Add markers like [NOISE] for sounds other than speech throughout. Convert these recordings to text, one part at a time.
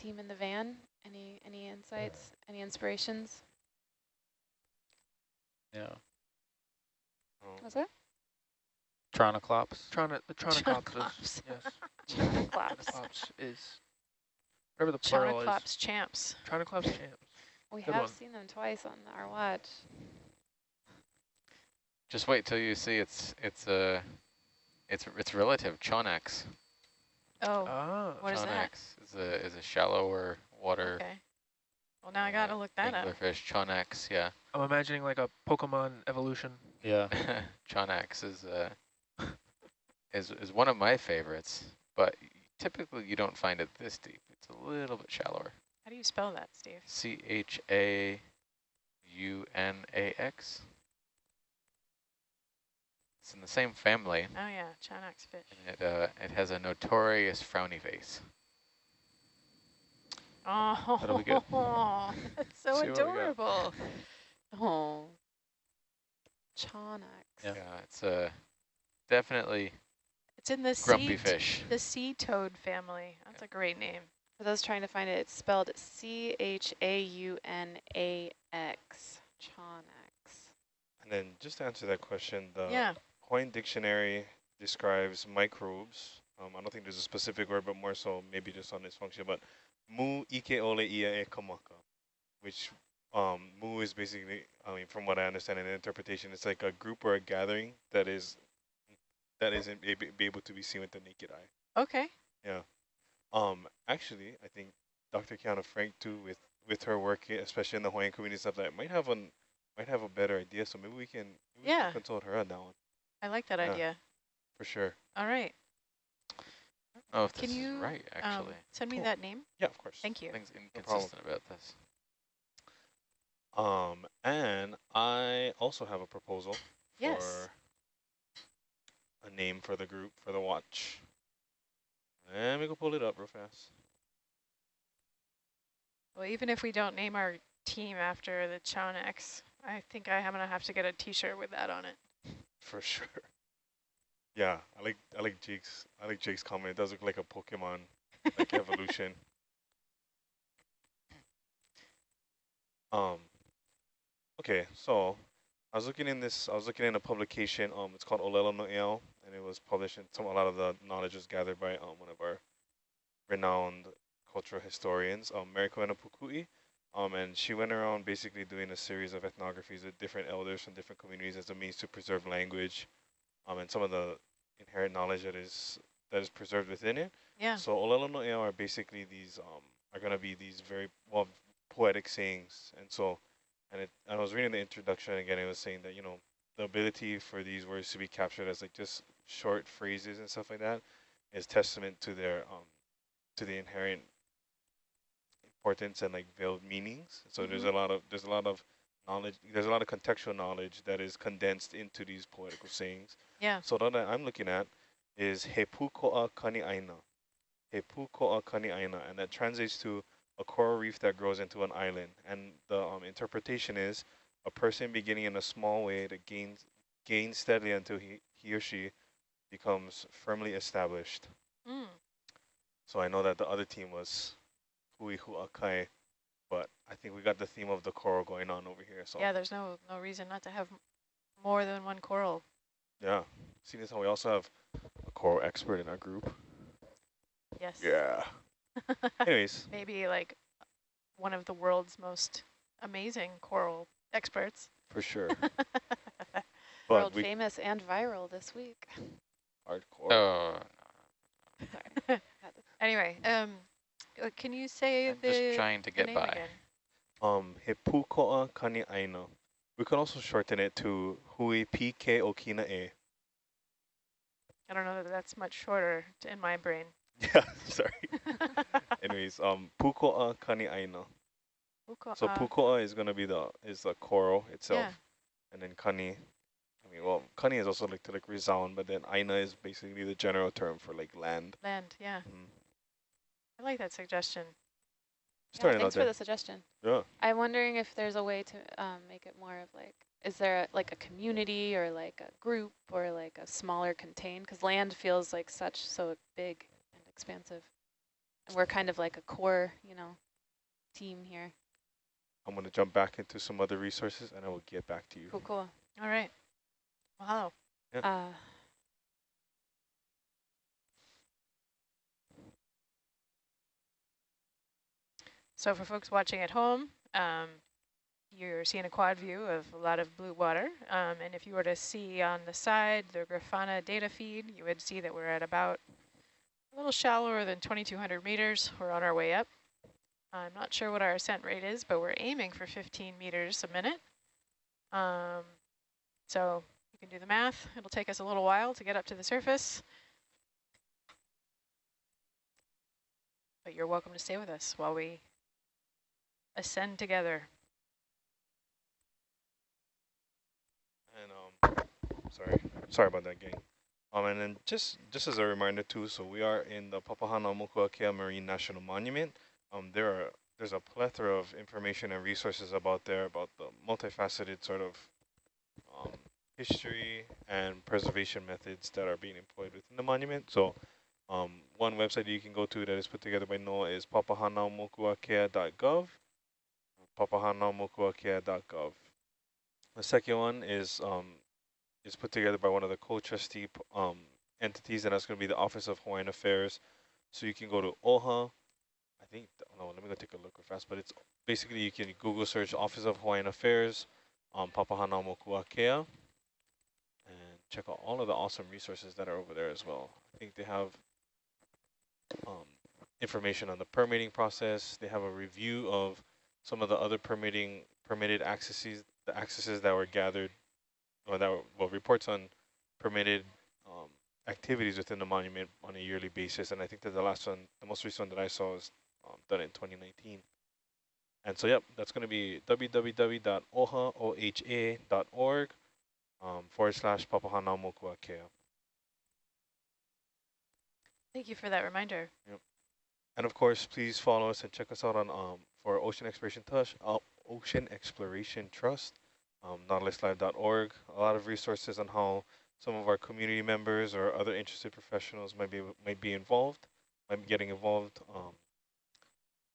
team in the van? Any any insights? Any inspirations? Yeah. Was that? Tronoclops. Trona, the Tronoclops Chonoclops. is, yes. [LAUGHS] Tronoclops is, whatever the plural is. Chonoclops champs. Tronoclops champs. We Good have one. seen them twice on our watch. Just wait till you see it's it's a it's it's relative Chaunax. Oh, Ah, What is that? Chaunax is a is a shallower water okay. Well, now I got to look that up. anglerfish. Chaunax, yeah. I'm imagining like a Pokemon evolution. Yeah. [LAUGHS] [LAUGHS] Chaunax is uh is is one of my favorites, but typically you don't find it this deep. It's a little bit shallower. How do you spell that, Steve? C H A U N A X. It's in the same family. Oh, yeah, Chaunax fish. and It uh it has a notorious frowny face. Oh, That'll be good. [LAUGHS] that's so See what we got. adorable. Oh. Chaunax. Yeah. Yeah, it's uh definitely It's in the grumpy sea, fish. the sea toad family. That's a great name. For those trying to find it, it's spelled C-H-A-U-N-A-X. Chaunax. And then just to answer that question, the yeah. Hawaiian dictionary describes microbes. Um, I don't think there's a specific word, but more so maybe just on this function. But mu ike ole ia e kamaka, which um, mu is basically, I mean, from what I understand in the interpretation, it's like a group or a gathering that is that isn't be, able to be seen with the naked eye. Okay. Yeah. Um, actually, I think Dr. Kiana Frank too, with with her work, especially in the Hawaiian community stuff, that might have an might have a better idea. So maybe we can, maybe we Yeah. can consult her on that one I like that Yeah. idea. for sure. All right. Oh, if Can this you is right, Um, actually. send me Cool. that name. Yeah, of course. Thank you. Things problem. inconsistent about this. Um, and I also have a proposal Yes. for a name for the group for the watch. Let me go pull it up real fast. Well, even if we don't name our team after the Chaunax, I think I am going to have to get a T-shirt with that on it. For [LAUGHS] sure. Yeah, I like I like Jake's I like Jake's comment. It does look like a Pokemon like evolution. [LAUGHS] Um okay, so I was looking in this I was looking in a publication, um it's called Olelo Noeau, and it was published and some a lot of the knowledge was gathered by um one of our renowned cultural historians, um Mary Kawena Pukui. Um and she went around basically doing a series of ethnographies with different elders from different communities as a means to preserve language um, and some of the inherent knowledge that is that is preserved within it. Yeah. So Olelo Noeau are basically these um are gonna be these very well poetic sayings, and so and it and I was reading the introduction again. It was saying that you know the ability for these words to be captured as like just short phrases and stuff like that is testament to their um to the inherent importance and like veiled meanings. So there's a lot of there's a lot of knowledge. There's a lot of contextual knowledge that is condensed into these poetical sayings. Yeah. So the one that I'm looking at is He Puko'a Kani Aina. He Puko'a Kani Aina, and that translates to a coral reef that grows into an island. And the um, interpretation is a person beginning in a small way that gains gains steadily until he, he or she becomes firmly established. Mm. So I know that the other team was Hui Huakai, but I think we got the theme of the coral going on over here. So Yeah, there's no no reason not to have more than one coral. yeah. Seeing as how we also have a coral expert in our group. Yes. Yeah. [LAUGHS] Anyways, Maybe like one of the world's most amazing coral experts. for sure. [LAUGHS] World But we famous and viral this week. hardcore. Oh, Sorry. [LAUGHS] Anyway, um, can you say I'm the, just trying to get name by. again? Um, He Puko'a Kani Aina. We could also shorten it to Hui Pike Okina E. I don't know that that's much shorter t- in my brain. [LAUGHS] Yeah, sorry. [LAUGHS] Anyways, um, Puko'a Kani Aina. Puko- So uh, Puko'a is gonna be the is the coral itself, Yeah. and then Kani. I mean, well, Kani is also like to like resound, but then Aina is basically the general term for like land. land, yeah. Mm. I like that suggestion. Yeah, thanks for there. the suggestion. Yeah. I'm wondering if there's a way to um, make it more of like, is there a, like a community or like a group or like a smaller contained? Because land feels like such so big and expansive. And we're kind of like a core, you know, team here. I'm going to jump back into some other resources and I will get back to you. Cool, cool. All right. Wow. Yep. Uh, So for folks watching at home, um, you're seeing a quad view of a lot of blue water. Um, and if you were to see on the side the Grafana data feed, you would see that we're at about a little shallower than 2,200 meters. We're on our way up. I'm not sure what our ascent rate is, but we're aiming for 15 meters a minute. Um, so you can do the math. It'll take us a little while to get up to the surface. But you're welcome to stay with us while we ascend together. And um, sorry, sorry about that, gang. Um, and then just just as a reminder too, so we are in the Papahānaumokuākea Marine National Monument. Um, there are there's a plethora of information and resources about there about the multifaceted sort of um, history and preservation methods that are being employed within the monument. So um, one website you can go to that is put together by NOAA is papahānaumokuākea.gov, papahānaumokuākea.gov. The second one is um, is put together by one of the co-trustee um, entities, and that's going to be the Office of Hawaiian Affairs. So you can go to OHA. I think, no, let me go take a look real fast, but it's basically you can Google search Office of Hawaiian Affairs, um, Papahānaumokuākea, and check out all of the awesome resources that are over there as well. I think they have um, information on the permitting process. They have a review of some of the other permitting permitted accesses, the accesses that were gathered, or that were, well, reports on permitted um, activities within the monument on a yearly basis. And I think that the last one, the most recent one that I saw was um, done in 2019. And so, yep, that's going to be www.oha.org um, forward slash Papahānaumokuākea. Thank you for that reminder. Yep. And of course, please follow us and check us out on um, for Ocean Exploration Trust, uh, Ocean Exploration Trust, um, nautiluslive.org. A lot of resources on how some of our community members or other interested professionals might be might be involved, might be getting involved. Um,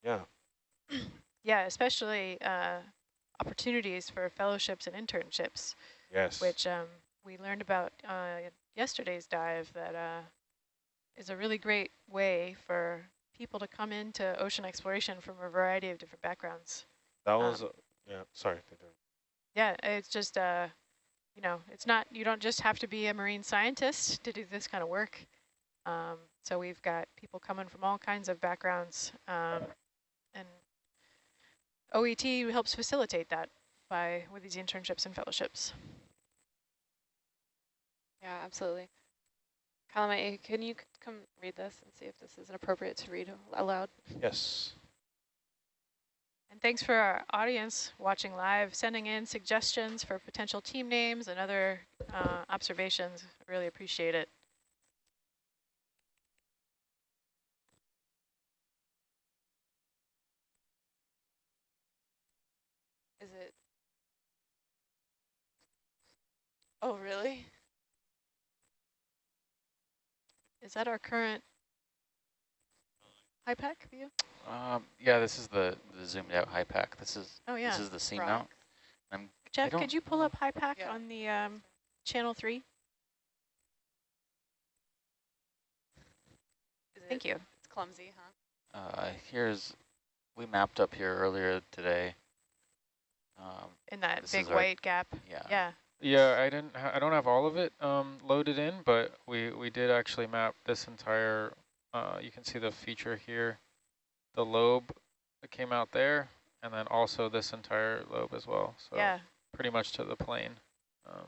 yeah, [CLEARS THROAT] Yeah, especially uh, opportunities for fellowships and internships, yes, which um, we learned about uh, yesterday's dive that uh, is a really great way for people to come into ocean exploration from a variety of different backgrounds. that was uh, yeah. Sorry, Yeah, it's just, uh, you know, it's not, you don't just have to be a marine scientist to do this kind of work. Um, so we've got people coming from all kinds of backgrounds, um, and OET helps facilitate that by with these internships and fellowships. yeah, absolutely. Kalamai, can you come read this and see if this is appropriate to read aloud? yes. And thanks for our audience watching live, sending in suggestions for potential team names and other uh, observations. Really appreciate it. Is it? Oh, really? Is that our current HYPACK view? Um, yeah, this is the, the zoomed out HYPACK. This is Oh, yeah. this is the seam Rock. mount. I'm Jeff, could you pull up HYPACK Yeah. on the um, channel three? Is Thank it- you. It's clumsy, huh? uh, here's we mapped up here earlier today. Um, In that big is our- white gap. yeah. Yeah. Yeah, I didn't. Ha I don't have all of it um, loaded in, but we we did actually map this entire. Uh, you can see the feature here, the lobe that came out there, and then also this entire lobe as well. So Yeah. pretty much to the plane. Um,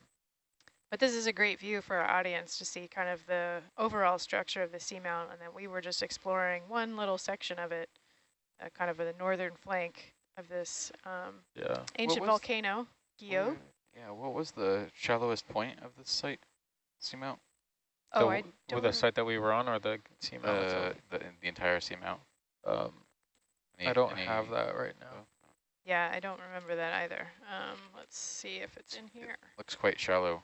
But this is a great view for our audience to see kind of the overall structure of the seamount, and then we were just exploring one little section of it, uh, kind of the northern flank of this um, yeah. ancient volcano, Gio. Where- Yeah, what was the shallowest point of this site? Seamount? Oh, the, I w- don't. with the site that we were on, or the seamount Uh, itself? the the entire seamount. Um, Any- I don't any- have that right now. oh, yeah, I don't remember that either. Um, let's see if it's in here. Looks quite shallow.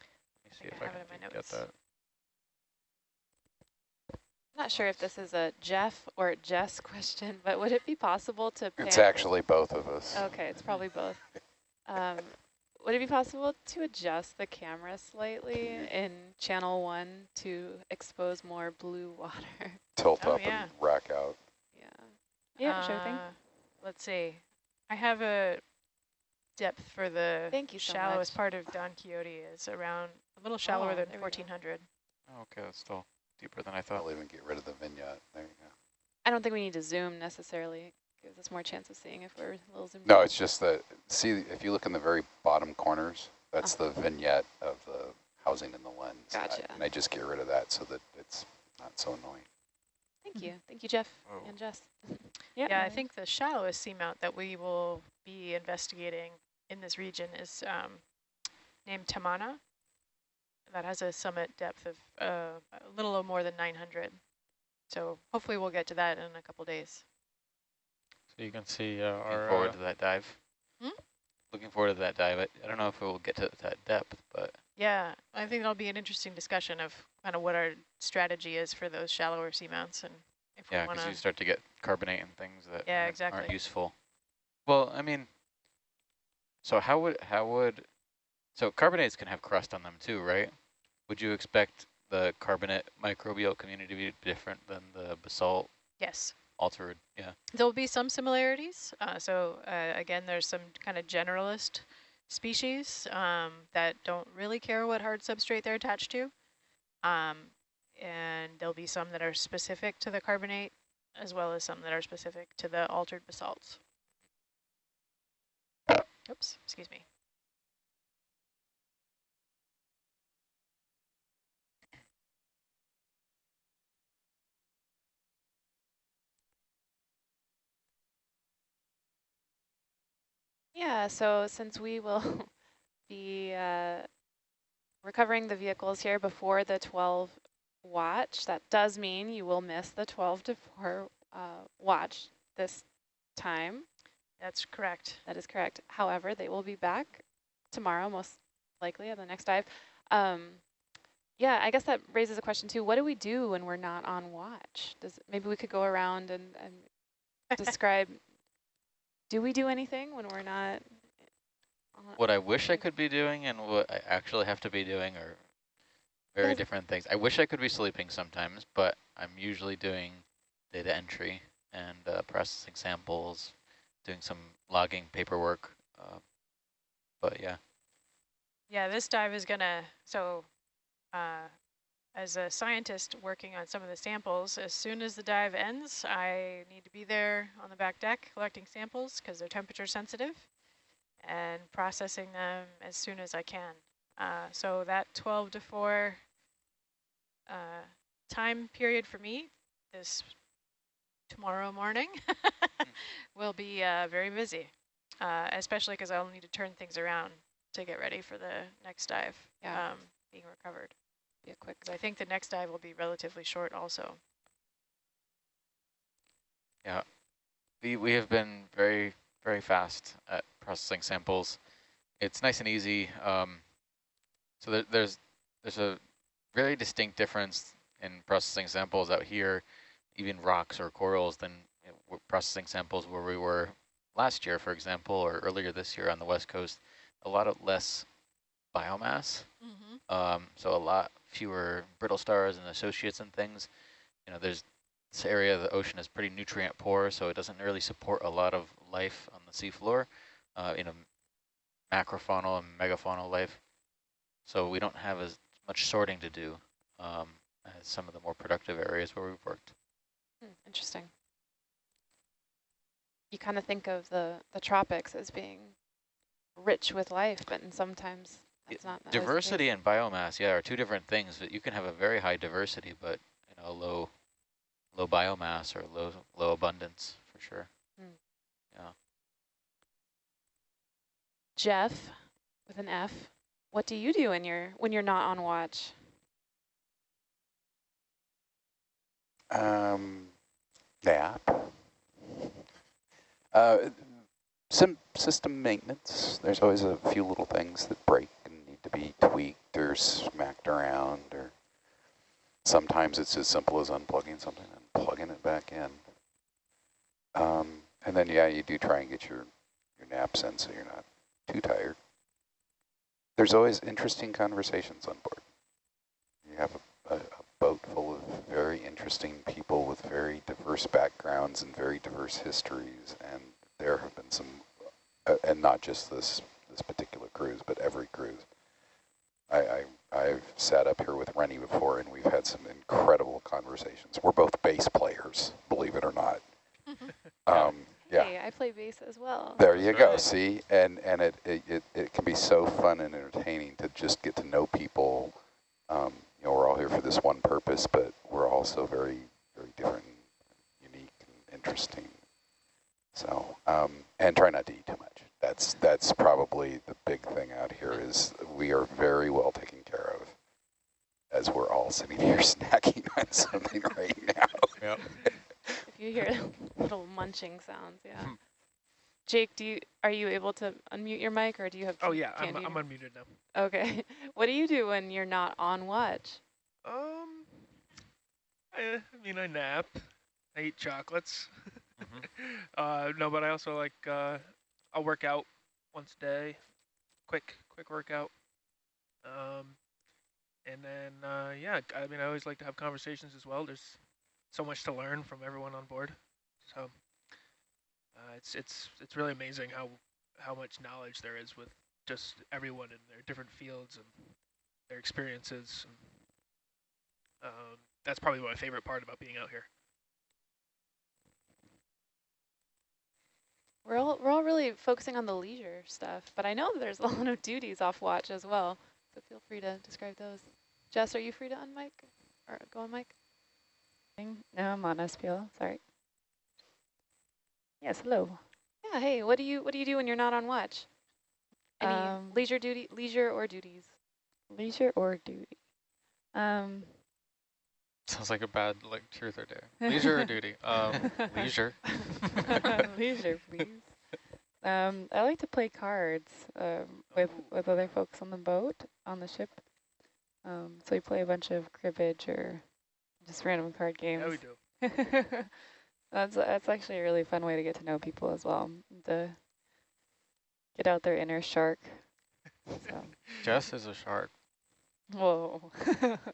Let me see think if I I have can it in my Get notes. that. Not not sure if this is a Jeff or Jess [LAUGHS] question, but would it be possible to It's actually both of us. Okay, it's probably both. [LAUGHS] Um, would it be possible to adjust the camera slightly in channel one to expose more blue [LAUGHS] water? Tilt Oh, up yeah. and rack out. Yeah. Yeah, sure thing. Uh, Let's see. I have a depth for the Thank you so shallowest much. part of Don Quixote is around a little shallower Oh, than there we go. 1400. Oh, okay, that's still deeper than I thought. I'll even get rid of the vignette. There you go. I don't think we need to zoom necessarily. Gives us more chance of seeing if we're a little zoomed No, in. it's just that, see, if you look in the very bottom corners, that's the vignette of the housing in the lens. And I- And I just get rid of that so that it's not so annoying. Thank you. Thank you, Jeff Oh. and Jess. Yeah, no I think the shallowest seamount that we will be investigating in this region is um, named Tamana. That has a summit depth of uh, a little more than 900. So hopefully we'll get to that in a couple days. So you can see uh, Looking our forward uh, to that dive. Hmm? Looking forward to that dive. I, I don't know if it will get to that depth, but Yeah, I think that'll be an interesting discussion of kind of what our strategy is for those shallower seamounts and if yeah, because you start to get carbonate and things that Yeah, aren't, exactly. aren't useful. Well, I mean, so how would how would so carbonates can have crust on them too, right? Would you expect the carbonate microbial community to be different than the basalt Yes. Altered? Yeah. There'll be some similarities. Uh, so uh, again, there's some kind of generalist species um, that don't really care what hard substrate they're attached to. Um, and there'll be some that are specific to the carbonate as well as some that are specific to the altered basalts. Oops, excuse me. Yeah, so since we will [LAUGHS] be uh, recovering the vehicles here before the 12 watch, that does mean you will miss the 12 to 4 uh, watch this time. That's correct. That is correct. However, they will be back tomorrow, most likely, at the next dive. Um, yeah, I guess that raises a question too. What do we do when we're not on watch? Does maybe we could go around and, and [LAUGHS] describe. Do we do anything when we're not? on- What I wish I could be doing and what I actually have to be doing are very Yes. different things. I wish I could be sleeping sometimes, but I'm usually doing data entry and uh, processing samples, doing some logging paperwork. Uh, but yeah, Yeah, this dive is gonna, so uh, as a scientist working on some of the samples, as soon as the dive ends, I need to be there on the back deck collecting samples because they're temperature sensitive and processing them as soon as I can. Uh, so that 12 to 4 uh, time period for me this tomorrow morning [LAUGHS] will be uh, very busy, uh, especially because I'll need to turn things around to get ready for the next dive Yeah. um, being recovered. Be a quick. 'Cause I think the next dive will be relatively short also. Yeah, we, we have been very, very fast at processing samples. It's nice and easy. Um, so there, there's there's a very distinct difference in processing samples out here, even rocks or corals, than processing samples where we were last year, for example, or earlier this year on the west coast. A lot of less biomass, Mm-hmm. um, so a lot fewer brittle stars and associates and things. You know, there's this area of the ocean is pretty nutrient poor, so it doesn't really support a lot of life on the seafloor, uh, you know, macrofaunal and megafaunal life. So we don't have as much sorting to do um, as some of the more productive areas where we've worked. Hmm, interesting. You kind of think of the the tropics as being rich with life, but sometimes that's not always the case. Diversity and biomass, yeah, are two different things. But you can have a very high diversity, but you know, low, low biomass or low, low abundance for sure. Yeah. Jeff, with an F, what do you do when you're when you're not on watch? Um, nap. Uh, sim system maintenance. There's always a few little things that break and need to be tweaked or smacked around or Sometimes it's as simple as unplugging something and plugging it back in. Um, and then, yeah, you do try and get your, your naps in so you're not too tired. There's always interesting conversations on board. You have a, a, a boat full of very interesting people with very diverse backgrounds and very diverse histories, and there have been some, uh, and not just this this particular cruise, but every cruise. I, I I've sat up here with Rennie before, and we've had some incredible conversations. We're both bass players, believe it or not. [LAUGHS] um, yeah. Hey, I play bass as well. There you go. Right. See, and and it, it it it can be so fun and entertaining to just get to know people. Um, you know, we're all here for this one purpose, but we're also very very different, unique, and interesting. So, um, and try not to eat too much. That's that's probably the big thing out here is we are very well taken care of, as we're all sitting here [LAUGHS] snacking on something right now. Yep. If you hear [LAUGHS] little munching sounds, yeah. Jake, do you are you able to unmute your mic, or do you have? Oh can- yeah, I'm, I'm unmuted now. Okay. [LAUGHS] What do you do when you're not on watch? Um, I, I mean, I nap. I eat chocolates. Mhm. uh, no, but I also like uh, I'll work out once a day, quick, quick workout. Um, and then uh, yeah, I mean, I always like to have conversations as well. There's so much to learn from everyone on board, so uh, it's it's it's really amazing how how much knowledge there is with just everyone in their different fields and their experiences. And, um, that's probably my favorite part about being out here. We're all we're all really focusing on the leisure stuff, but I know there's [LAUGHS] a lot of duties off watch as well. So feel free to describe those. Jess, are you free to unmic or go on mic? No, I'm on SPL. Sorry. Yes, hello. Yeah. Hey, what do you what do you do when you're not on watch? Any Um, leisure duty, leisure or duties? Leisure or duty? Um, Sounds like a bad like truth or dare. [LAUGHS] Leisure or duty? Um, leisure. [LAUGHS] leisure, please. Um, I like to play cards um, with with other folks on the boat on the ship. Um, so we play a bunch of cribbage or just random card games. Yeah, we do. [LAUGHS] that's that's actually a really fun way to get to know people as well. To get out their inner shark. So, Jess is a shark. Whoa.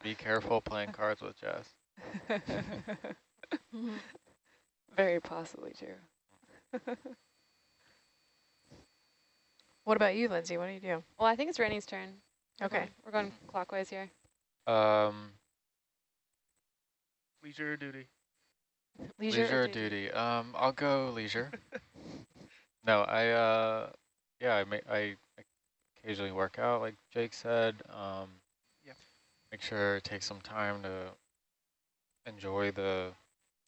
Be careful playing cards with Jess. [LAUGHS] Very possibly true. [LAUGHS] What about you, Lindsay? What do you do? Well, I think it's Rennie's turn. We're Okay. We're going clockwise here. Um, Leisure or duty? Leisure, leisure, or or duty? duty? Um, I'll go leisure. [LAUGHS] no, I uh, yeah, I may I occasionally work out, like Jake said. Um, Yeah. Make sure take some time to enjoy the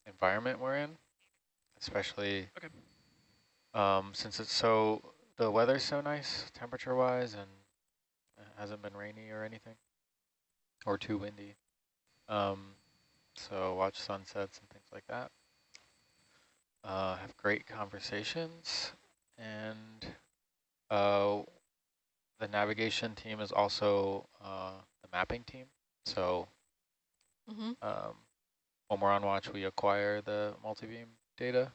environment we're in, especially Okay. um, since it's so the weather's so nice temperature-wise, and it hasn't been rainy or anything, or too windy. Um, so watch sunsets and things like that. Uh, have great conversations, and uh, the navigation team is also uh, the mapping team. So Mm-hmm. um, when we're on watch, we acquire the multibeam data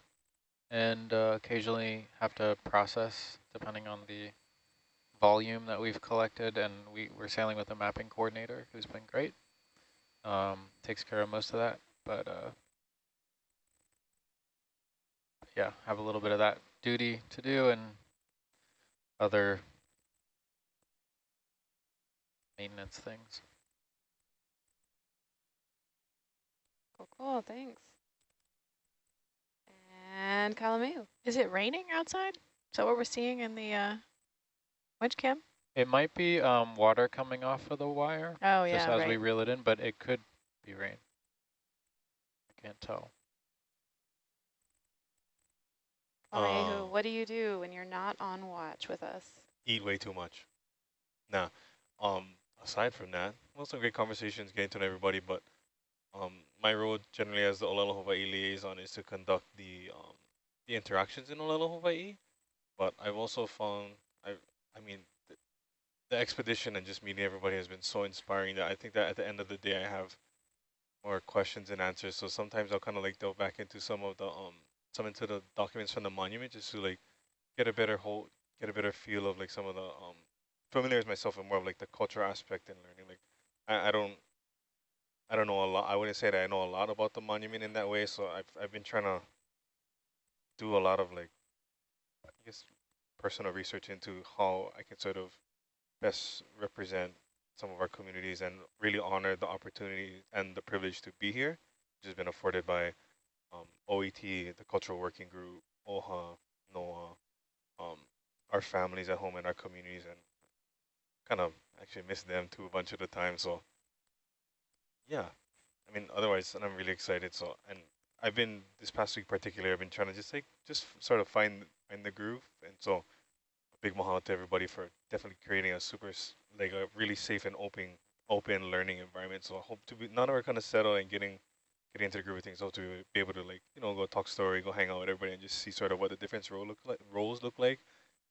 and uh, occasionally have to process depending on the volume that we've collected. And we, we're sailing with a mapping coordinator who's been great. Um, takes care of most of that, but uh, yeah, have a little bit of that duty to do and other maintenance things. Cool, cool. Thanks. And Kalameo. Is it raining outside? Is that what we're seeing in the uh, winch cam? It might be um, water coming off of the wire Oh, yeah, just yeah, as we reel it in, but it could be rain. I can't tell. Kalameo, Um, what do you do when you're not on watch with us? eat way too much. Nah. Um, aside from that, well, some great conversations, getting to know everybody, but um, my role generally as the Olelo Hawaii liaison is to conduct the um, the interactions in Olelo Hawaii. But I've also found, I, I mean, the, the expedition and just meeting everybody has been so inspiring that I think that at the end of the day, I have more questions and answers. So sometimes I'll kind of like delve back into some of the um some into the documents from the monument just to like get a better whole get a better feel of like some of the um familiarize myself with more of like the cultural aspect and learning. Like I, I don't I don't know a lot. I wouldn't say that I know a lot about the monument in that way. So I've I've been trying to do a lot of like I guess personal research into how I can sort of best represent some of our communities and really honor the opportunity and the privilege to be here, which has been afforded by um, OET, the Cultural Working Group, OHA, NOAA, um, our families at home and our communities, and kind of actually miss them too a bunch of the time. So, yeah, I mean, otherwise, and I'm really excited. So, and I've been this past week particularly, I've been trying to just like just sort of find find the groove, and so big mahalo to everybody for definitely creating a super like a really safe and open open learning environment. So I hope to be none of our kind of settle and getting getting into the groove of things. Hope to be able to like you know go talk story, go hang out with everybody, and just see sort of what the different role look like roles look like.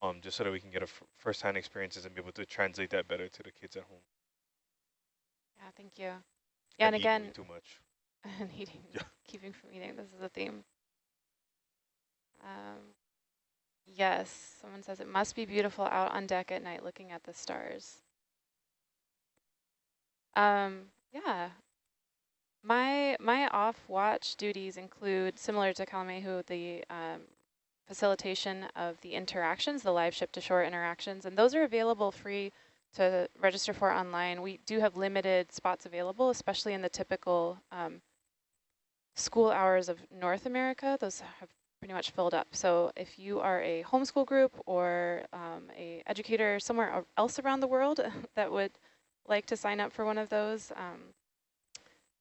Um, just so that we can get a first-hand experiences and be able to translate that better to the kids at home. Yeah, thank you. Yeah, and, and again, too much. [LAUGHS] and eating, yeah. keeping from eating. This is a theme. Um, yes, someone says it must be beautiful out on deck at night looking at the stars. Um, yeah. My my off watch duties include similar to Kalamehu the um, facilitation of the interactions, the live ship to shore interactions, and those are available free to register for online. We do have limited spots available, especially in the typical um, school hours of North America. Those have pretty much filled up. So if you are a homeschool group or um, a educator somewhere else around the world [LAUGHS] that would like to sign up for one of those, um,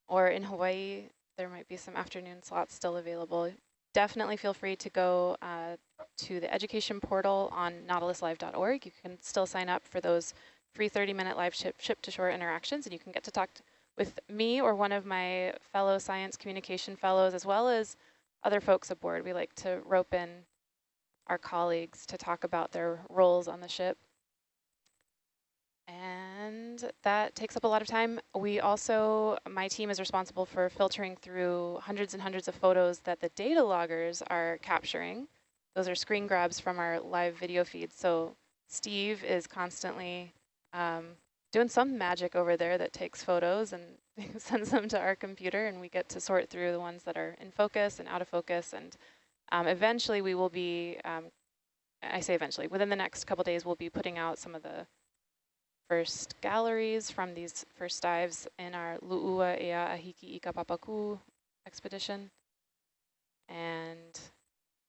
or in Hawaii, there might be some afternoon slots still available. Definitely feel free to go uh, to the education portal on nautiluslive.org. You can still sign up for those free 30-minute live ship, ship to shore interactions, and you can get to talk with me or one of my fellow science communication fellows, as well as other folks aboard. We like to rope in our colleagues to talk about their roles on the ship. And that takes up a lot of time. We also, my team is responsible for filtering through hundreds and hundreds of photos that the data loggers are capturing. Those are screen grabs from our live video feed. So Steve is constantly um, doing some magic over there that takes photos and [LAUGHS] sends them to our computer and we get to sort through the ones that are in focus and out of focus. And um, eventually we will be, um, I say eventually, within the next couple days we'll be putting out some of the first galleries from these first dives in our Lu'ua Ea Ahiki Ika Papaku expedition. And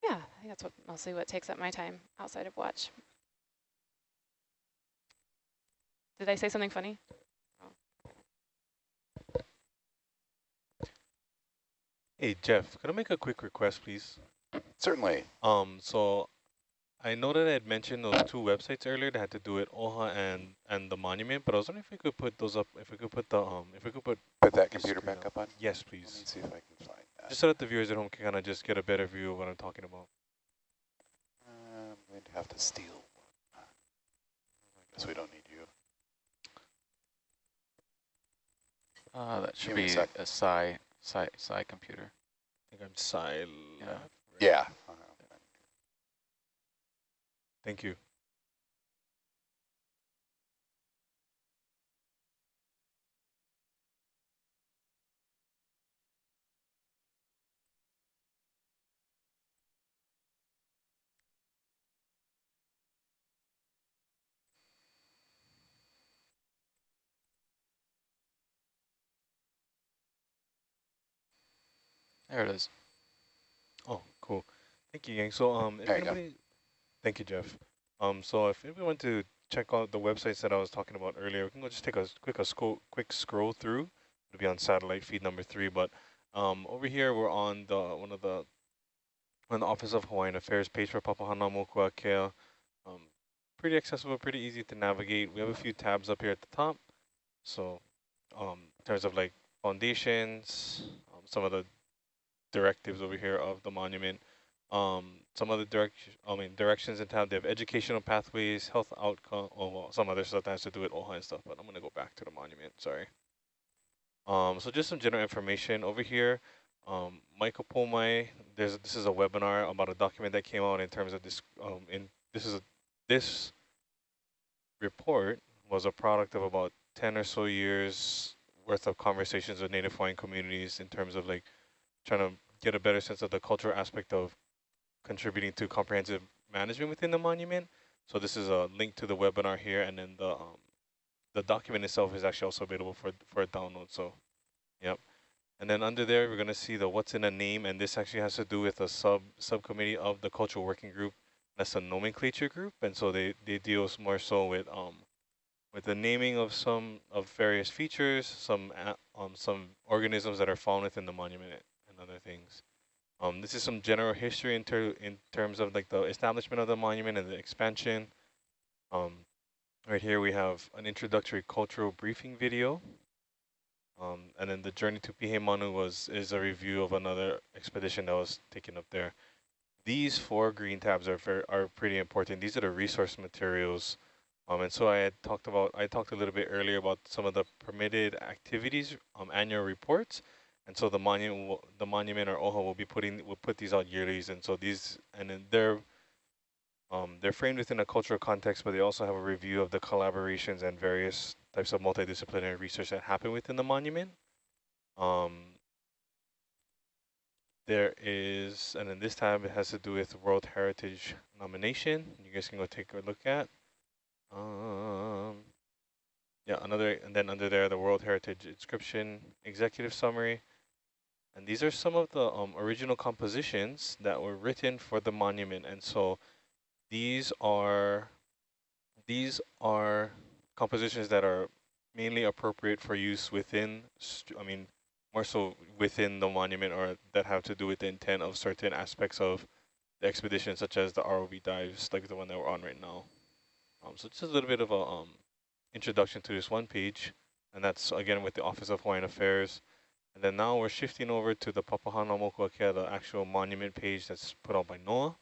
yeah, I think that's what mostly what takes up my time outside of watch. Did I say something funny? Oh. Hey Jeff, can I make a quick request, please? Certainly. Um, so I know that I had mentioned those two websites earlier that had to do with OHA and and the monument, but I was wondering if we could put those up. If we could put the um, if we could put put that computer back up. up on. Yes, please. Let me see if I can find that. Just so that the viewers at home can kind of just get a better view of what I'm talking about. Uh, I'm going to have to steal. I guess we don't need you. Uh, that should be a, a psi, psi, psi computer. I think I'm psi. Yeah. Yeah. Thank you. There it is. Oh, cool. Thank you, Yang. So, um, if anybody, Thank you, Jeff. Um, so if we want to check out the websites that I was talking about earlier, we can go just take a quick a scroll, quick scroll through. It'll be on satellite feed number three. But um, over here, we're on the one of the on the Office of Hawaiian Affairs page for Papahanaumokuakea. Um, pretty accessible, pretty easy to navigate. We have a few tabs up here at the top. So um, in terms of like foundations, um, some of the directives over here of the monument. Um, some other direction, I mean directions in town. They have educational pathways, health outcome, oh, well, some other stuff that has to do with OHA and stuff. But I'm gonna go back to the monument. Sorry. Um, so just some general information over here. Um, Mai Ka Pō Mai, there's this is a webinar about a document that came out in terms of this. Um, in this is a, this report was a product of about 10 or so years worth of conversations with Native Hawaiian communities in terms of like trying to get a better sense of the cultural aspect of contributing to comprehensive management within the monument. So this is a link to the webinar here, and then the um, the document itself is actually also available for for download. So, yep. And then under there, we're going to see the what's in a name, and this actually has to do with a sub subcommittee of the cultural working group. That's a nomenclature group, and so they they deal more so with um with the naming of some of various features, some um some organisms that are found within the monument other things. Um, this is some general history in, ter in terms of like the establishment of the monument and the expansion. Um, right here we have an introductory cultural briefing video. Um, and then the journey to Pihemanu was is a review of another expedition that was taken up there. These four green tabs are very, are pretty important. These are the resource materials. Um, and so I had talked about I talked a little bit earlier about some of the permitted activities um, annual reports. And so the monument, will, the monument or OHA will be putting will put these out yearly, and so these and they're um, they're framed within a cultural context, but they also have a review of the collaborations and various types of multidisciplinary research that happen within the monument. Um, there is, and then this time it has to do with World Heritage nomination. You guys can go take a look at. Um, yeah, another, and then under there, the World Heritage Inscription Executive Summary. And these are some of the um, original compositions that were written for the monument. And so these are these are compositions that are mainly appropriate for use within, I mean, more so within the monument or that have to do with the intent of certain aspects of the expedition, such as the ROV dives, like the one that we're on right now. Um, so just a little bit of a um, introduction to this one page, and that's again with the Office of Hawaiian Affairs. And then now we're shifting over to the Papahānaumokuākea, the actual monument page that's put out by NOAA.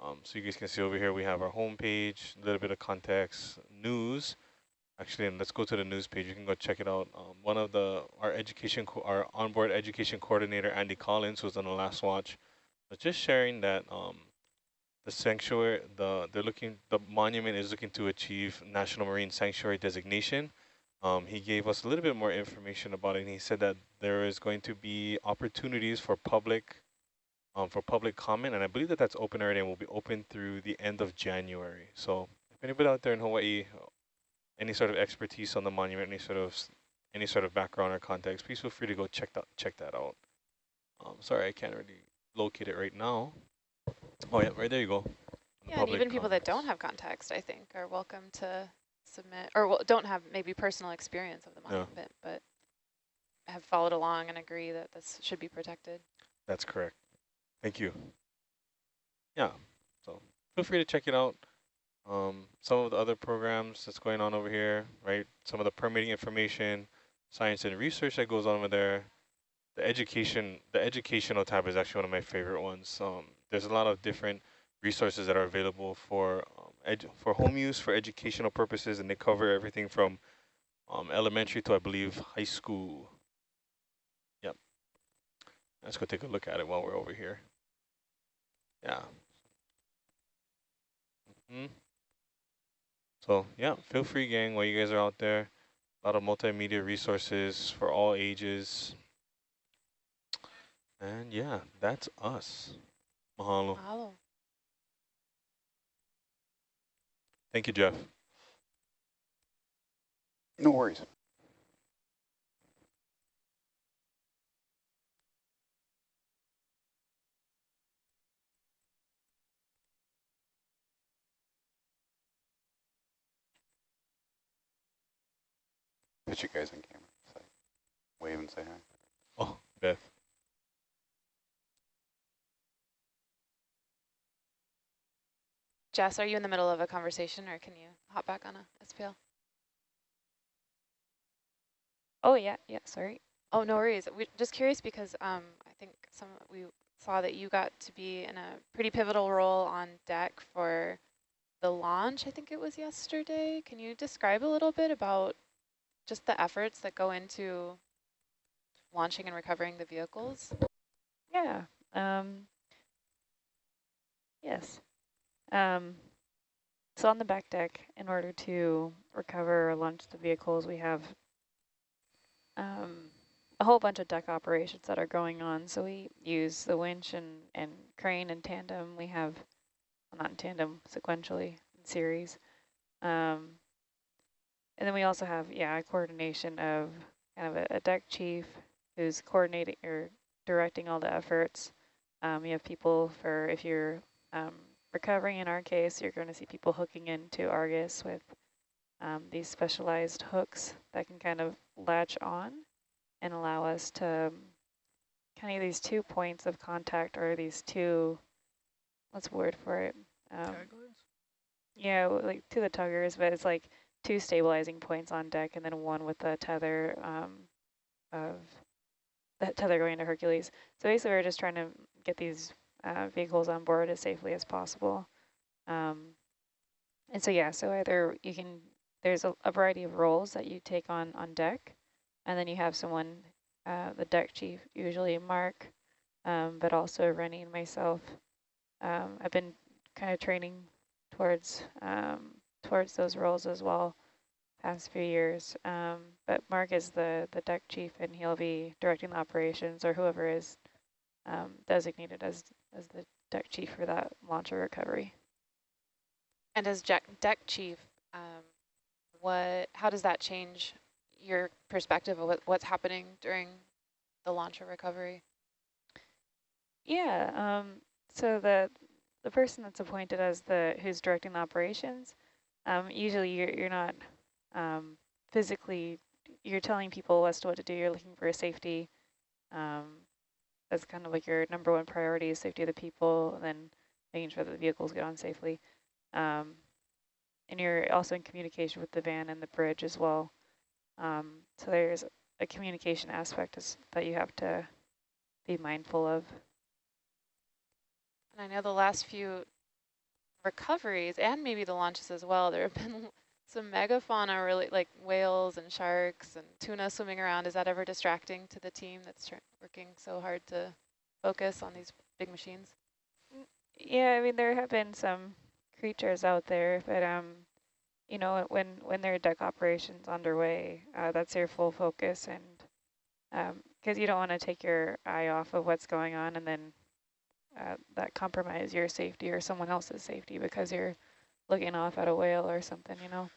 Um, so you guys can see over here we have our home page, a little bit of context, news. Actually, and let's go to the news page. You can go check it out. Um, one of the our education, our onboard education coordinator, Andy Collins, was on the last watch, was just sharing that um, the sanctuary, the they're looking, the monument is looking to achieve National Marine Sanctuary designation. Um, he gave us a little bit more information about it, and he said that there is going to be opportunities for public um, for public comment, and I believe that that's open already and will be open through the end of January. So if anybody out there in Hawaii, any sort of expertise on the monument, any sort of any sort of background or context, please feel free to go check that check that out. Um, sorry, I can't really locate it right now. Oh yeah, right there you go. Yeah, and even people that don't have context, I think, are welcome to submit, or well, don't have maybe personal experience of the monument, yeah. but have followed along and agree that this should be protected. That's correct. Thank you. Yeah, so feel free to check it out. Um, some of the other programs that's going on over here, right? Some of the permitting information, science and research that goes on over there. The education, the educational tab is actually one of my favorite ones. Um, there's a lot of different resources that are available for um, for home use for educational purposes, and they cover everything from um, elementary to I believe high school. Yep. Let's go take a look at it while we're over here. Yeah. Mm -hmm. So yeah, feel free gang while you guys are out there. A lot of multimedia resources for all ages. And yeah, that's us. Mahalo. Mahalo. Thank you, Jeff. No worries. Put you guys on camera. Say, wave and say hi. Oh, Beth. Jess, are you in the middle of a conversation or can you hop back on a SPL? Oh, yeah, yeah, sorry. Oh, no worries. We just curious because um, I think some we saw that you got to be in a pretty pivotal role on deck for the launch, I think it was yesterday. Can you describe a little bit about just the efforts that go into launching and recovering the vehicles? Yeah. Um, yes. Um, so on the back deck, in order to recover or launch the vehicles, we have um, a whole bunch of deck operations that are going on. So we use the winch and, and crane in tandem. We have, well, not in tandem, sequentially, in series. Um, and then we also have, yeah, a coordination of kind of a, a deck chief who's coordinating or directing all the efforts. Um, you have people for, if you're um, recovering in our case, you're going to see people hooking into Argus with um, these specialized hooks that can kind of latch on and allow us to um, kind of these two points of contact or these two, what's the word for it? Um, yeah, like to the tuggers, but it's like two stabilizing points on deck and then one with the tether um, of the tether going to Hercules. So basically we're just trying to get these uh, vehicles on board as safely as possible. Um, and so yeah, so either you can, there's a, a, variety of roles that you take on on deck, and then you have someone, uh, the deck chief, usually Mark, um, but also Rennie and myself. Um, I've been kind of training towards um, towards those roles as well past few years. Um, but Mark is the, the deck chief and he'll be directing the operations or whoever is um, designated as, as the deck chief for that launcher recovery. And as deck, deck chief, um, what how does that change your perspective of what, what's happening during the launcher recovery? Yeah, um, so the the person that's appointed as the who's directing the operations, um, usually you're, you're not um, physically, you're telling people as to what to do. You're looking for safety. Um, that's kind of like your number one priority is safety of the people, and then making sure that the vehicles get on safely. Um, and you're also in communication with the van and the bridge as well. Um, so there's a communication aspect is, that you have to be mindful of. And I know the last few recoveries and maybe the launches as well, there have [LAUGHS] been some megafauna, really like whales and sharks and tuna swimming around. Is that ever distracting to the team that's working so hard to focus on these big machines? Yeah, I mean, there have been some creatures out there, but um, you know, when when there are deck operations underway, uh, that's your full focus, and because um, you don't want to take your eye off of what's going on, and then uh, that compromise your safety or someone else's safety because you're looking off at a whale or something, you know.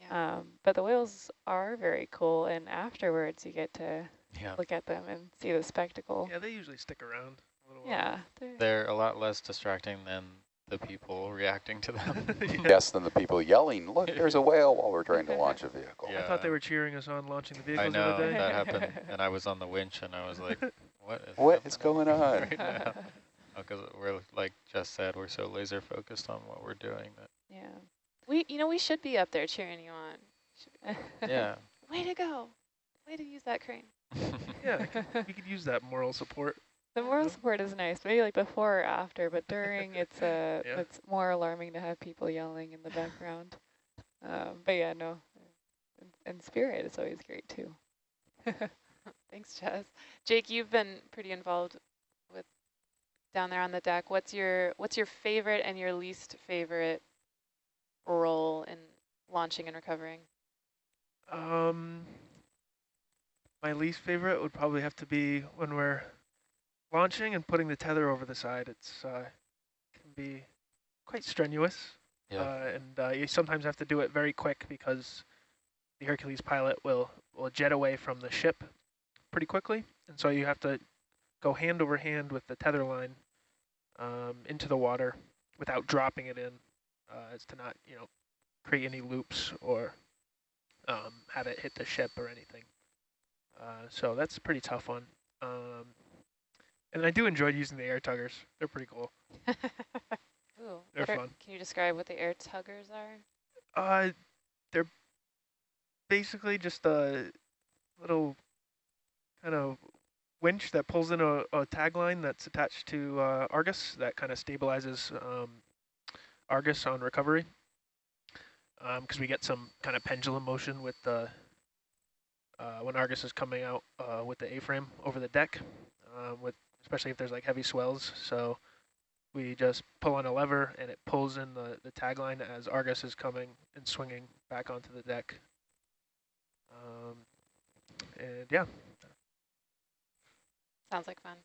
Yeah. Um, but the whales are very cool, and afterwards you get to yeah. look at them and see the spectacle. Yeah, they usually stick around a little yeah, while. They're, they're a lot less distracting than the people reacting to them. [LAUGHS] yeah. Yes, than the people yelling, look, [LAUGHS] there's a whale while we're trying to launch a vehicle. Yeah. I thought they were cheering us on launching the vehicles I know, the other day. that happened, [LAUGHS] and I was on the winch, and I was like, what is, what is going on? Right now? Because we're, like Jess said, we're so laser focused on what we're doing that yeah. We, you know, we should be up there cheering you on. [LAUGHS] yeah. Way to go. Way to use that crane. [LAUGHS] yeah, we could use that moral support. The moral support is nice, maybe like before or after, but during [LAUGHS] it's uh, yeah. it's more alarming to have people yelling in the background. Um, but yeah, no, in, in spirit, is always great too. Thanks, Jess. Jake, you've been pretty involved with down there on the deck. What's your what's your favorite and your least favorite role in launching and recovering? Um, my least favorite would probably have to be when we're launching and putting the tether over the side. It's uh, can be quite strenuous, yeah. uh, and uh, you sometimes have to do it very quick because the Hercules pilot will will jet away from the ship pretty quickly, and so you have to go hand over hand with the tether line um, into the water without dropping it in uh, as to not, you know, create any loops or um, have it hit the ship or anything. Uh, so that's a pretty tough one. Um, and I do enjoy using the air tuggers. They're pretty cool. [LAUGHS] Ooh, they're fun. can you describe what the air tuggers are? Uh, they're basically just a little kind of winch that pulls in a, a tagline that's attached to uh, Argus that kind of stabilizes um, Argus on recovery because um, we get some kind of pendulum motion with the uh, when Argus is coming out uh, with the A-frame over the deck, uh, with especially if there's like heavy swells. So we just pull on a lever and it pulls in the, the tagline as Argus is coming and swinging back onto the deck. Um, and yeah, Sounds like fun.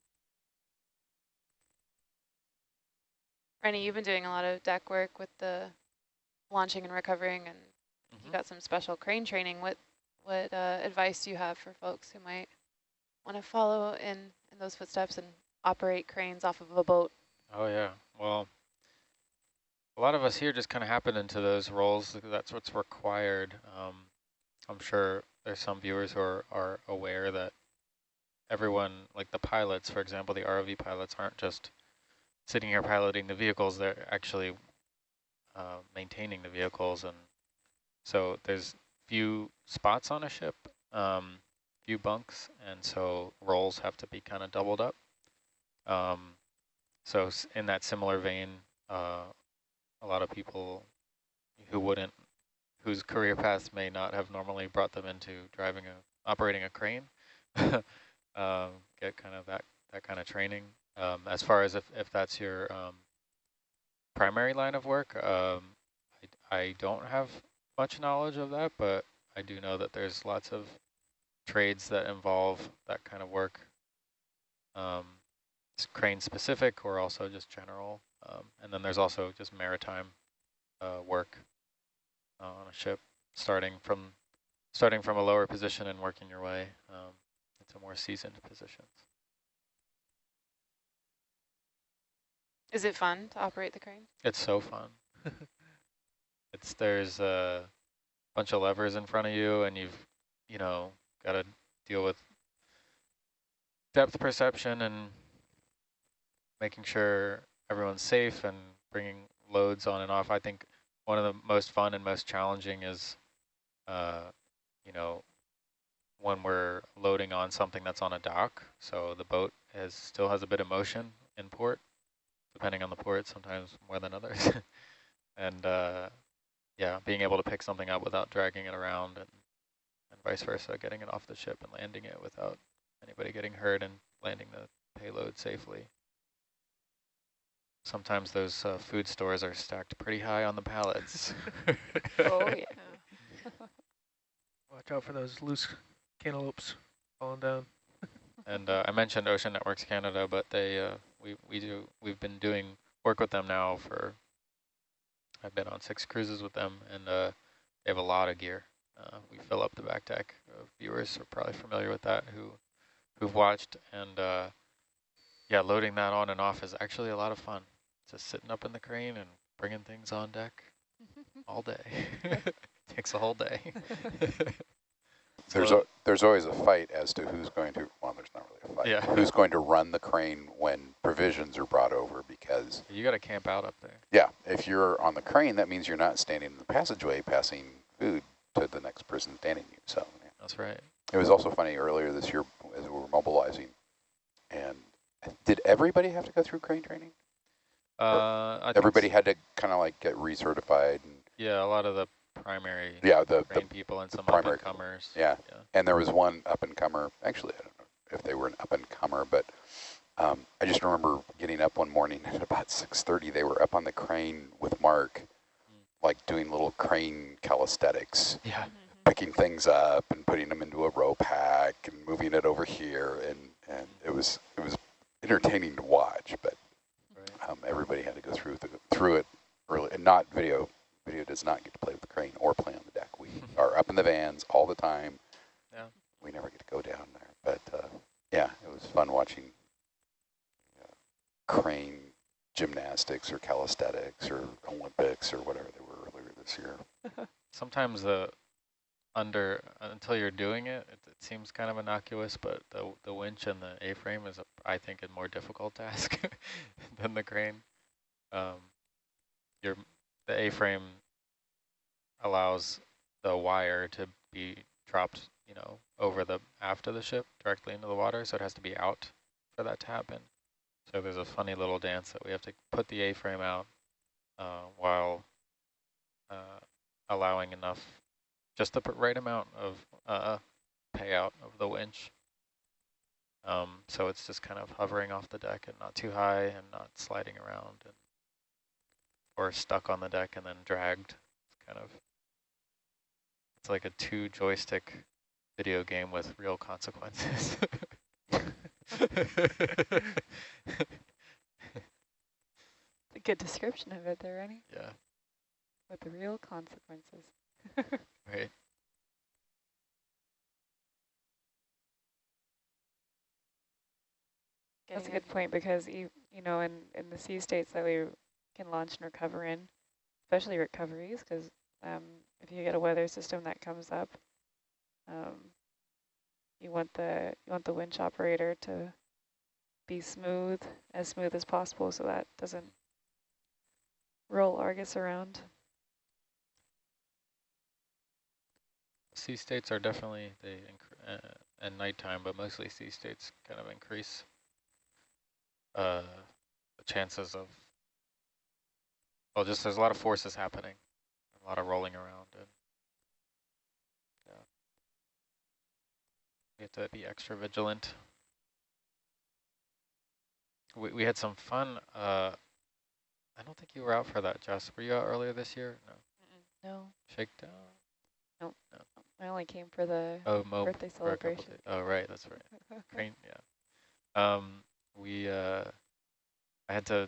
Rennie, you've been doing a lot of deck work with the launching and recovering, and you Mhm. got some special crane training. What what uh, advice do you have for folks who might want to follow in, in those footsteps and operate cranes off of a boat? Oh yeah, well, a lot of us here just kind of happen into those roles. That's what's required. Um, I'm sure there's some viewers who are, are aware that everyone, like the pilots, for example, the ROV pilots aren't just sitting here piloting the vehicles, they're actually uh, maintaining the vehicles. And so there's few spots on a ship, um, few bunks, and so roles have to be kind of doubled up. Um, so in that similar vein, uh, a lot of people who wouldn't, whose career paths may not have normally brought them into driving a, operating a crane, [LAUGHS] um, get kind of that, that kind of training. Um, as far as if, if that's your um, primary line of work, um, I, I don't have much knowledge of that, but I do know that there's lots of trades that involve that kind of work. Um, crane specific or also just general. Um, and then there's also just maritime uh, work uh, on a ship, starting from starting from a lower position and working your way um, into more seasoned positions. Is it fun to operate the crane? It's so fun. [LAUGHS] it's there's a bunch of levers in front of you, and you've you know got to deal with depth perception and making sure everyone's safe and bringing loads on and off. I think one of the most fun and most challenging is, uh, you know, when we're loading on something that's on a dock. So the boat has still has a bit of motion in port, depending on the port, sometimes more than others. [LAUGHS] and uh, yeah, being able to pick something up without dragging it around and, and vice versa, getting it off the ship and landing it without anybody getting hurt and landing the payload safely. Sometimes those uh, food stores are stacked pretty high on the pallets. [LAUGHS] Oh, yeah. [LAUGHS] watch out for those loose cantaloupes falling down. [LAUGHS] And uh, I mentioned Ocean Networks Canada, but they uh, we we do we've been doing work with them now for. I've been on six cruises with them, and uh, they have a lot of gear. Uh, we fill up the back deck. Uh, viewers are probably familiar with that who who've watched, and uh, yeah, loading that on and off is actually a lot of fun. Just sitting up in the crane and bringing things on deck [LAUGHS] all day. [LAUGHS] Takes a whole day. There's a, there's always a fight as to who's going to, well, there's not really a fight. Yeah. Who's going to run the crane when provisions are brought over because, you got to camp out up there. yeah, if you're on the crane, that means you're not standing in the passageway passing food to the next person standing you. So yeah. That's right. it was also funny earlier this year as we were mobilizing. And did everybody have to go through crane training? Uh, Everybody s- had to kind of like get recertified. And Yeah, a lot of the primary yeah, the, the people and the some primary up and comers. Yeah. yeah. And there was one up and comer. Actually, I don't know if they were an up and comer, but um, I just remember getting up one morning at about 6:30. They were up on the crane with Mark, like doing little crane calisthenics, Yeah. picking things up and putting them into a rope pack and moving it over here, and and it was it was entertaining to watch. But Right. um, everybody had to go through the, through it early, and not video. Video does not get to play with the crane or play on the deck. We [LAUGHS] are up in the vans all the time. Yeah. We never get to go down there, but uh, yeah, it was fun watching uh, crane gymnastics or calisthenics or Olympics or whatever they were earlier this year. [LAUGHS] Sometimes the under until you're doing it, it, it seems kind of innocuous, but the the winch and the A-frame is, a, I think, a more difficult task [LAUGHS] than the crane. Um, your the A-frame allows the wire to be dropped, you know, over the aft of the ship directly into the water, so it has to be out for that to happen. So there's a funny little dance that we have to put the A-frame out uh, while uh, allowing enough, just the right amount of uh, payout of the winch. Um, so it's just kind of hovering off the deck and not too high and not sliding around and or stuck on the deck and then dragged. It's kind of it's like a two joystick video game with real consequences. [LAUGHS] a good description of it there, Rennie. Yeah. With the real consequences. [LAUGHS] right. That's a good point because you you know in in the sea states that we can launch and recover in, especially recoveries, because um, if you get a weather system that comes up, um, you want the you want the winch operator to be smooth, as smooth as possible, so that doesn't roll Argus around. Sea states are definitely they uh, at nighttime, but mostly sea states kind of increase uh, the chances of, well, just there's a lot of forces happening, a lot of rolling around, and yeah, we have to be extra vigilant. We we had some fun. Uh, I don't think you were out for that, Jess. Were you out earlier this year? No. No. Shakedown. Nope. No. I only came for the oh, Mo birthday celebration. Oh, right, that's right. [LAUGHS] Crane, yeah. Um, we, uh, I had to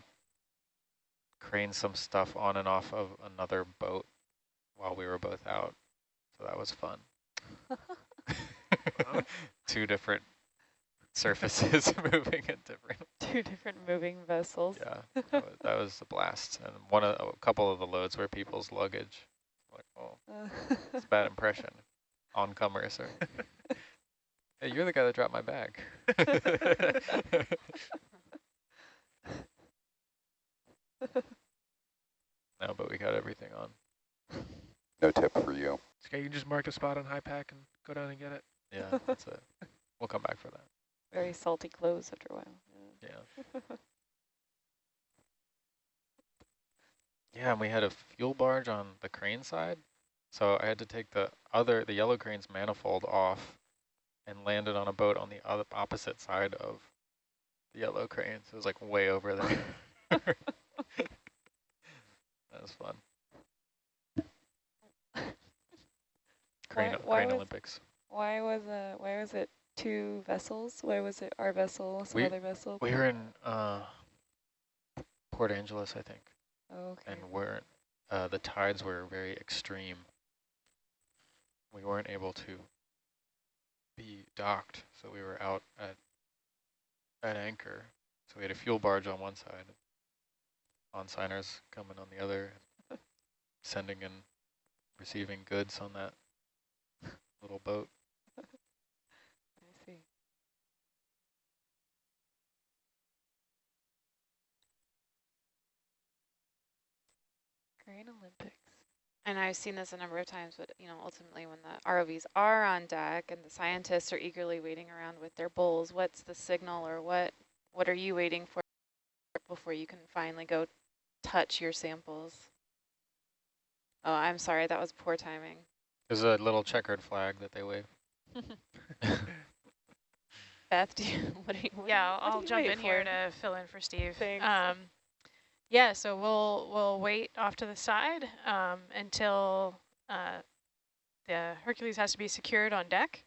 crane some stuff on and off of another boat while we were both out, so that was fun. [LAUGHS] Two different surfaces [LAUGHS] moving at different. [LAUGHS] Two different moving vessels. Yeah, that was, that was a blast, and one of a couple of the loads were people's luggage. Like, oh, it's a bad impression. Oncomers or. hey, you're the guy that dropped my bag. [LAUGHS] no, but we got everything on. No tip for you. Okay, you can just mark a spot on HYPACK and go down and get it. Yeah, [LAUGHS] that's it. We'll come back for that. Very salty clothes after a while. Yeah. [LAUGHS] yeah, and we had a fuel barge on the crane side. So I had to take the other, the yellow crane's manifold off and land it on a boat on the other opposite side of the yellow crane. So it was like way over there. That was fun. Crane, Why- why crane was- Olympics. Why was uh why was it two vessels? Why was it our vessel, some We- other vessel? We were in uh, Port Angeles, I think, Oh, okay. and we're uh, the tides were very extreme. We weren't able to be docked, so we were out at at anchor. So we had a fuel barge on one side, on signers coming on the other, sending and receiving goods on that [LAUGHS] little boat. [LAUGHS] I see. Crane Olympics. And I've seen this a number of times, but you know, ultimately when the ROVs are on deck and the scientists are eagerly waiting around with their bowls, what's the signal or what what are you waiting for before you can finally go touch your samples? Oh, I'm sorry, that was poor timing. There's a little checkered flag that they wave. [LAUGHS] Beth, do you, [LAUGHS] what are you, what do yeah, you- what I'll you jump wait in here to fill in for Steve. Thanks. Um, yeah, so we'll we'll wait off to the side um, until uh, the Hercules has to be secured on deck,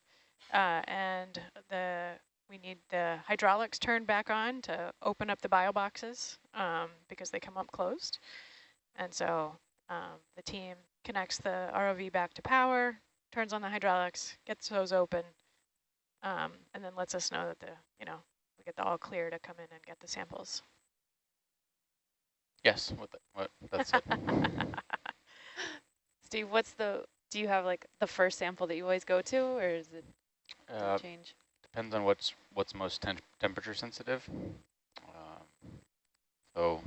uh, and the we need the hydraulics turned back on to open up the bio boxes um, because they come up closed, and so um, the team connects the ROV back to power, turns on the hydraulics, gets those open, um, and then lets us know that the you know we get the all clear to come in and get the samples. Yes, what, the, what that's it. [LAUGHS] Steve, what's the, do you have like the first sample that you always go to or is it Uh, change? Depends on what's what's most tem temperature sensitive. Um, so,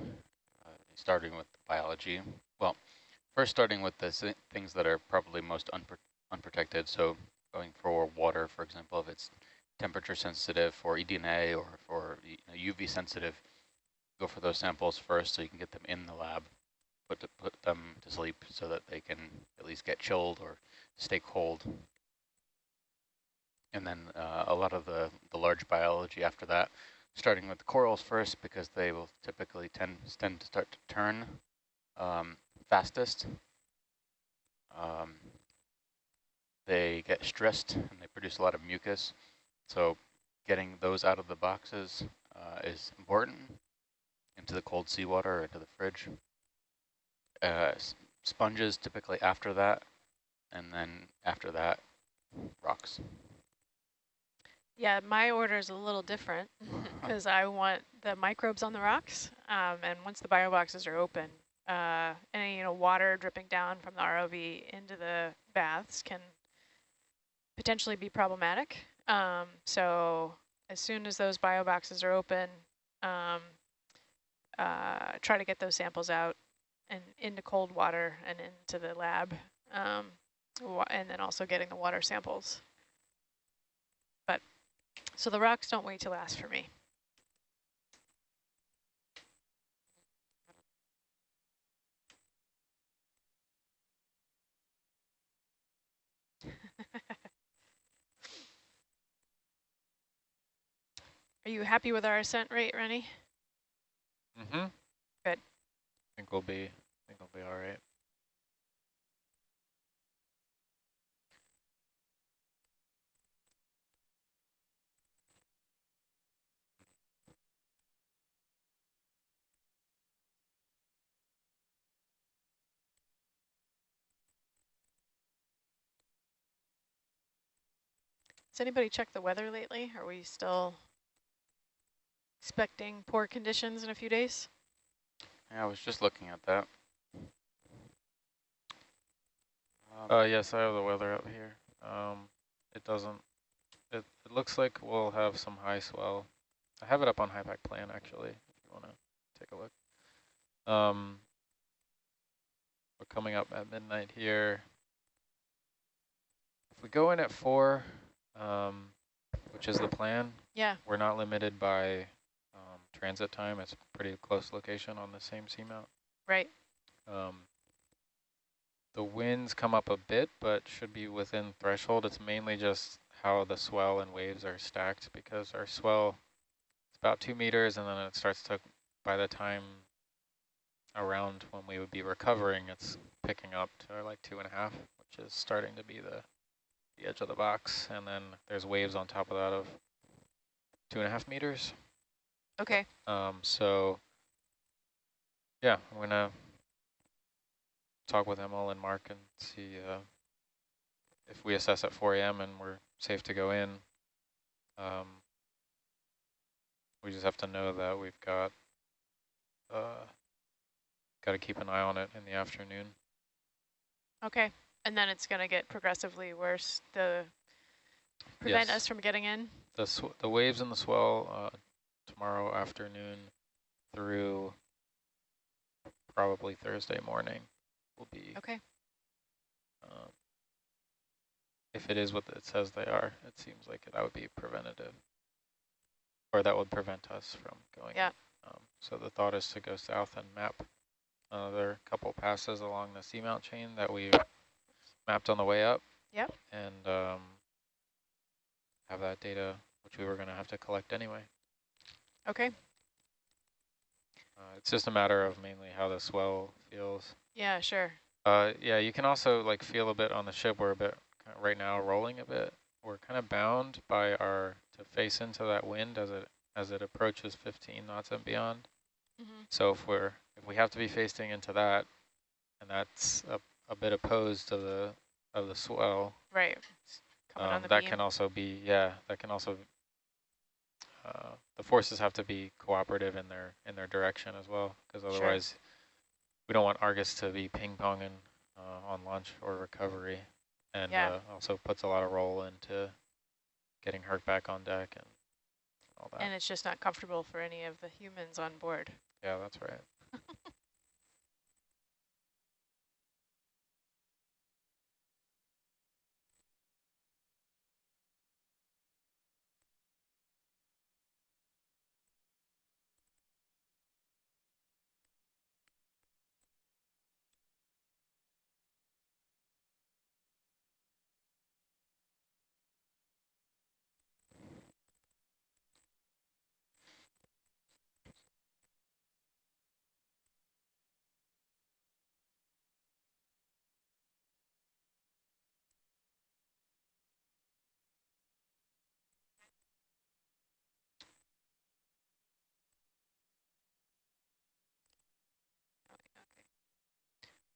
uh, starting with biology. Well, first starting with the things that are probably most unpro unprotected. So, going for water, for example, if it's temperature sensitive, for eDNA or for you know, UV sensitive, go for those samples first so you can get them in the lab. Put to put them to sleep so that they can at least get chilled or stay cold and then uh, a lot of the, the large biology after that, starting with the corals first because they will typically tend, tend to start to turn um, fastest. Um, they get stressed and they produce a lot of mucus. So getting those out of the boxes uh, is important into the cold seawater or into the fridge. Uh, sponges typically after that, and then after that, rocks. Yeah, my order is a little different [LAUGHS] because I want the microbes on the rocks, um, and once the bio boxes are open, uh, any you know water dripping down from the ROV into the baths can potentially be problematic. Um, so as soon as those bio boxes are open, um, uh, try to get those samples out and into cold water and into the lab, um, and then also getting the water samples. So the rocks don't wait to last for me. [LAUGHS] Are you happy with our ascent rate, Rennie? Mm-hmm. Good. I think we'll be, I think we'll be all right. Has anybody checked the weather lately? Are we still expecting poor conditions in a few days? Yeah, I was just looking at that. Um, uh, yes, I have the weather up here. Um, it doesn't, it, it looks like we'll have some high swell. I have it up on HYPACK plan, actually, if you want to take a look. Um, we're coming up at midnight here. If we go in at 4, um, which is the plan, yeah, we're not limited by transit time. It's a pretty close location on the same seamount. Right. Um, the winds come up a bit, but should be within threshold. It's mainly just how the swell and waves are stacked because our swell is about two meters and then it starts to, by the time around when we would be recovering, it's picking up to like two and a half, which is starting to be the, the edge of the box. And then there's waves on top of that of two and a half meters. Okay. Um, so, yeah, I'm going to talk with Emil and Mark and see uh, if we assess at 4 a.m. and we're safe to go in. Um, we just have to know that we've got uh, got to keep an eye on it in the afternoon. Okay, and then it's going to get progressively worse. The prevent yes. us from getting in. The the waves and the swell uh, tomorrow afternoon through probably Thursday morning will be. Okay. Um, if it is what it says they are, it seems like that would be preventative. Or that would prevent us from going. Yeah. Um, so the thought is to go south and map another couple passes along the seamount chain that we mapped on the way up. Yep. And um, have that data, which we were going to have to collect anyway. Okay. Uh, it's just a matter of mainly how the swell feels. Yeah, sure. Uh, yeah, you can also like feel a bit on the ship. We're a bit of right now rolling a bit. We're kind of bound by our to face into that wind as it as it approaches 15 knots and beyond. Mm -hmm. So if we're if we have to be facing into that, and that's a, a bit opposed to the of the swell, right? Um, that beam. can also be yeah, that can also uh, the forces have to be cooperative in their in their direction as well, because otherwise sure. we don't want Argus to be ping-ponging uh, on launch or recovery, and yeah. uh, also puts a lot of roll into getting her back on deck and all that. And it's just not comfortable for any of the humans on board. Yeah, that's right. [LAUGHS]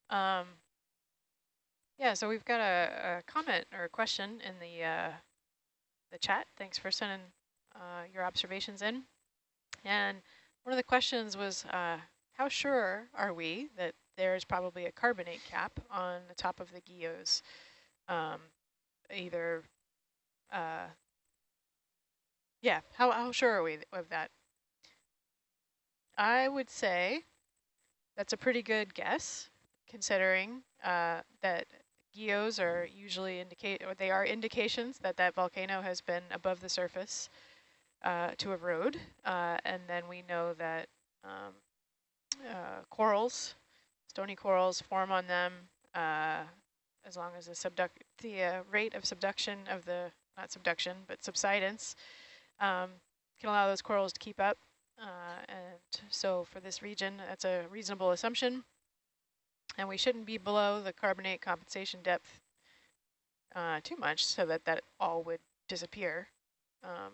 Um, yeah, so we've got a, a, comment or a question in the uh, the chat. Thanks for sending uh, your observations in. And one of the questions was, uh, how sure are we that there's probably a carbonate cap on the top of the Guyots? Um, either, uh, yeah, how, how sure are we of that? I would say that's a pretty good guess, considering uh, that guyots are usually indicate, or they are indications that that volcano has been above the surface uh, to erode, uh, and then we know that um, uh, corals, stony corals, form on them uh, as long as the, subduct the uh, rate of subduction of the, not subduction, but subsidence um, can allow those corals to keep up. And so for this region, that's a reasonable assumption. And we shouldn't be below the carbonate compensation depth uh, too much so that that all would disappear. Um,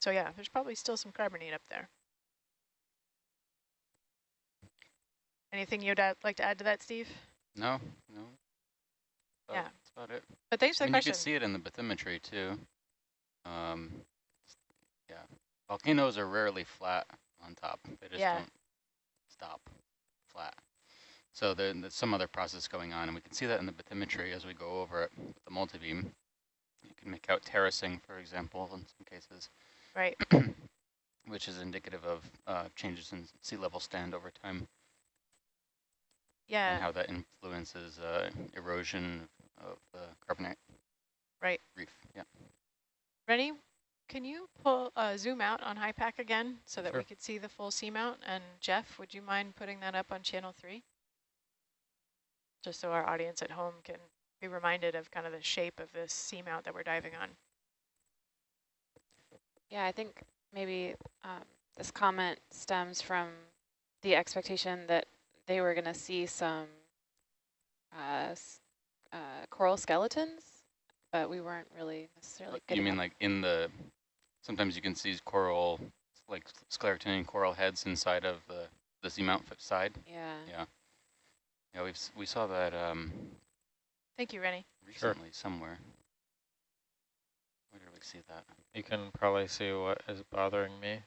so yeah, there's probably still some carbonate up there. Anything you'd like to add to that, Steve? No, no. yeah. That's about it. But thanks for I the question. You can see it in the bathymetry too. Um, yeah, volcanoes are rarely flat on top. They just Yeah. don't stop flat. So there- there's some other process going on, and we can see that in the bathymetry as we go over it with the multibeam. You can make out terracing, for example, in some cases, Right. [CLEARS THROAT] which is indicative of uh, changes in sea level stand over time Yeah. and how that influences uh, erosion of the carbonate Right. reef. Yeah. Rennie, can you pull uh, zoom out on HYPACK again so that we could see the full seamount? And Jeff, would you mind putting that up on channel three? Just so our audience at home can be reminded of kind of the shape of this seamount that we're diving on. Yeah, I think maybe um, this comment stems from the expectation that they were going to see some uh, uh, coral skeletons, but we weren't really necessarily You mean like in the, sometimes you can see coral, like scleractinian coral heads inside of the, the seamount side. Yeah. Yeah. Yeah, we've, we saw that um, Thank you, Rennie. Sure. recently somewhere. Where did we see that? You can probably see what is bothering me.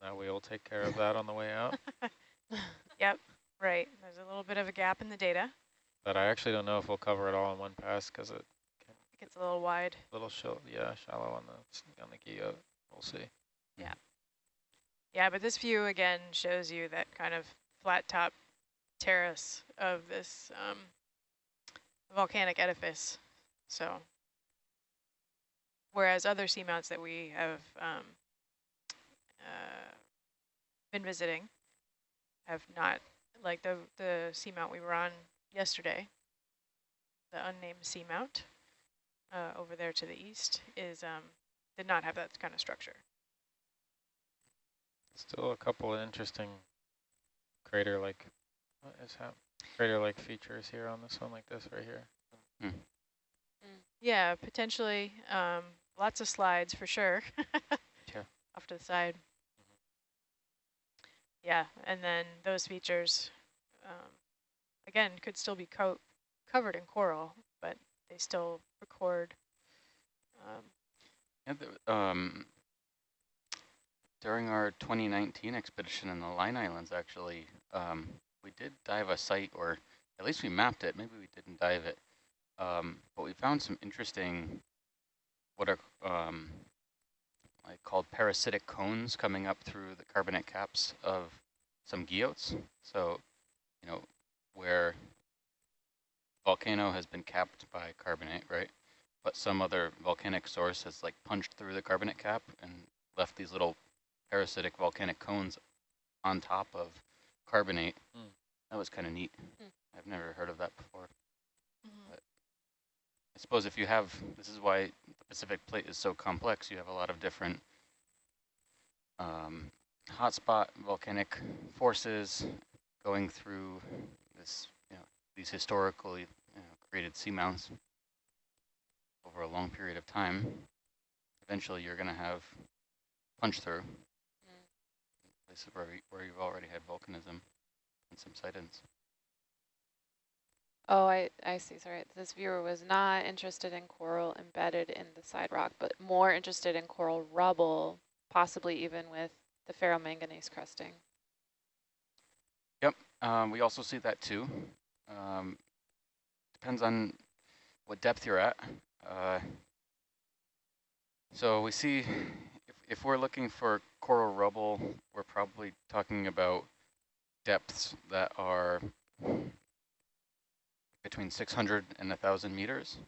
That we will take care of that on the way out. [LAUGHS] Yep, right. There's a little bit of a gap in the data. But I actually don't know if we'll cover it all in one pass because it It gets a little wide. a little shallow, yeah, shallow on the on the Guyot. We'll see. Yeah. Yeah, but this view again shows you that kind of flat top terrace of this um, volcanic edifice. So, whereas other seamounts that we have um, uh, been visiting have not, like the the seamount we were on yesterday, the unnamed seamount uh, over there to the east is um, did not have that kind of structure. Still a couple of interesting crater-like, what is that? Crater-like features here on this one, like this right here. Yeah, potentially. Um, lots of slides for sure. [LAUGHS] Sure. Off to the side. Yeah, and then those features, um, again, could still be co covered in coral, but they still record. Um, Yeah, the, um, during our 2019 expedition in the Line Islands, actually, um, we did dive a site, or at least we mapped it. Maybe we didn't dive it, um, but we found some interesting, what are um, like called parasitic cones coming up through the carbonate caps of some guyots. So, you know, where volcano has been capped by carbonate, right? but some other volcanic source has like punched through the carbonate cap and left these little parasitic volcanic cones on top of carbonate. Hmm. That was kind of neat. Hmm. I've never heard of that before. mhm. I suppose if you have, this is why the Pacific plate is so complex, you have a lot of different um, hotspot volcanic forces going through this, you know, these historically you know, created seamounts over a long period of time. Eventually, you're going to have punch through places where, we, where you've already had volcanism and subsidence. Oh, I, I see. Sorry. This viewer was not interested in coral embedded in the side rock, but more interested in coral rubble, possibly even with the ferromanganese crusting. Yep, um, we also see that too. Um, depends on what depth you're at. Uh, so we see if, if we're looking for coral rubble, we're probably talking about depths that are between 600 and 1,000 meters.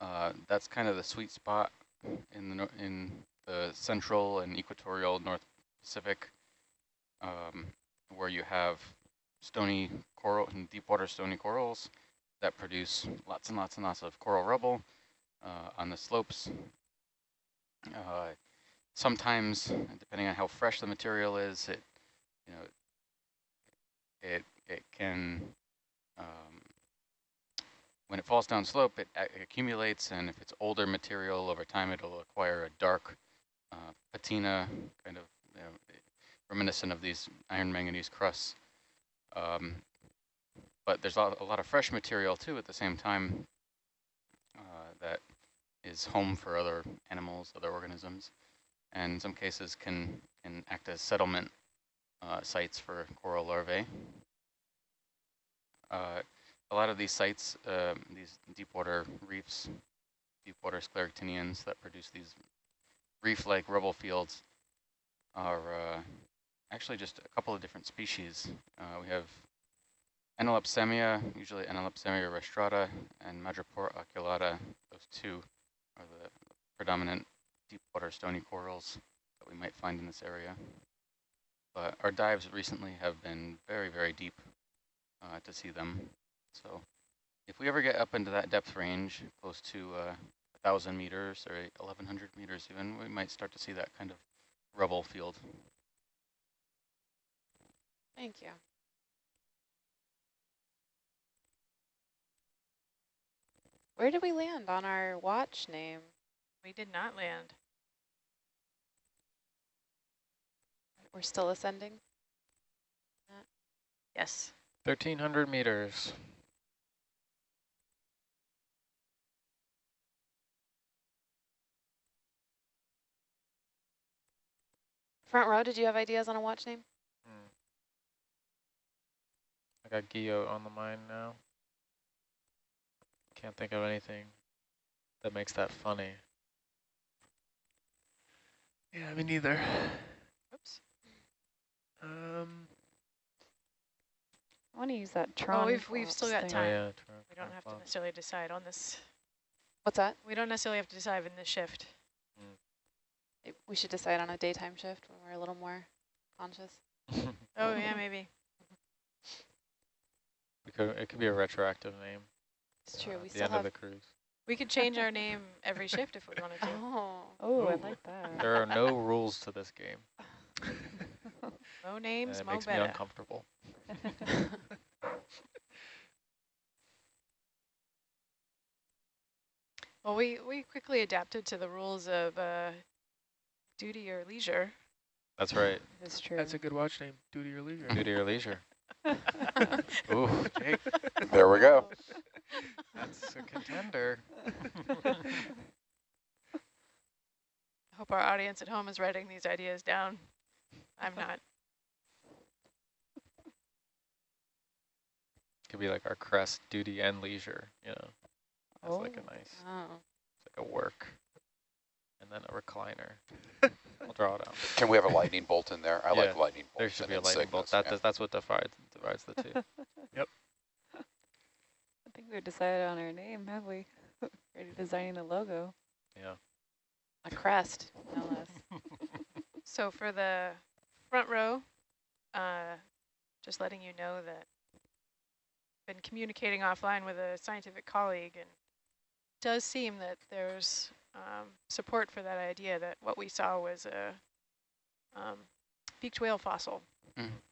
Uh, that's kind of the sweet spot in the, in the central and equatorial North Pacific, um, where you have stony coral and deep water stony corals that produce lots and lots and lots of coral rubble uh, on the slopes. Uh, sometimes, depending on how fresh the material is, it you know it it can um, when it falls down slope, it accumulates, and if it's older material over time, it'll acquire a dark uh, patina, kind of you know, reminiscent of these iron manganese crusts. Um, but there's a lot, a lot, of fresh material too at the same time uh, that is home for other animals, other organisms, and in some cases can, can act as settlement uh, sites for coral larvae. Uh, a lot of these sites, um, these deepwater reefs, deepwater scleractinians that produce these reef-like rubble fields are uh, actually just a couple of different species. Uh, we have Enallopsammia, usually Enallopsammia rostrata, and Madrepora oculata. Those two are the predominant deep water stony corals that we might find in this area. But our dives recently have been very, very deep uh, to see them. So if we ever get up into that depth range, close to uh, 1,000 meters or 1,100 meters even, we might start to see that kind of rubble field. Thank you. Where did we land on our watch name? We did not land. We're still ascending? Yes. 1,300 meters. Front row, did you have ideas on a watch name? Hmm. I got Guyot on the mind now. Can't think of anything that makes that funny. Yeah, me neither. Oops. Um, I want to use that Tron. Oh, we've we've still got Oh, time. yeah, we don't have to necessarily decide on this. What's that? We don't necessarily have to decide in this shift. It- We should decide on a daytime shift when we're a little more conscious. [LAUGHS] Oh yeah, maybe. it, could, it could be a retroactive name. It's true. uh, We at the still end have. of the cruise. We could change our [LAUGHS] name every shift if we wanted to. [LAUGHS] Oh. Oh, I like that. There are no rules to this game. Mo and names, it mo makes me better. uncomfortable. [LAUGHS] Well, we, we quickly adapted to the rules of uh, duty or leisure. That's right. That's true. that's a good watch name. Duty or leisure. Duty or leisure. [LAUGHS] Ooh, Jake, There we go. that's a contender. [LAUGHS] I hope our audience at home is writing these ideas down. I'm not. Could be like our crest, duty and leisure, you know. That's like a nice, Oh. it's like a work. And then a recliner. [LAUGHS] I'll draw it out. Can we have a lightning bolt in there? I like lightning bolts. There should be a lightning bolt. That, yeah. that's- that's what divides, divides the two. [LAUGHS] yep. I think we've decided on our name, have we? [LAUGHS] Already designing the logo. Yeah. A crest, no less. So for the front row, uh, just letting you know that been communicating offline with a scientific colleague and it does seem that there's um, support for that idea that what we saw was a um, beaked whale fossil. Mm.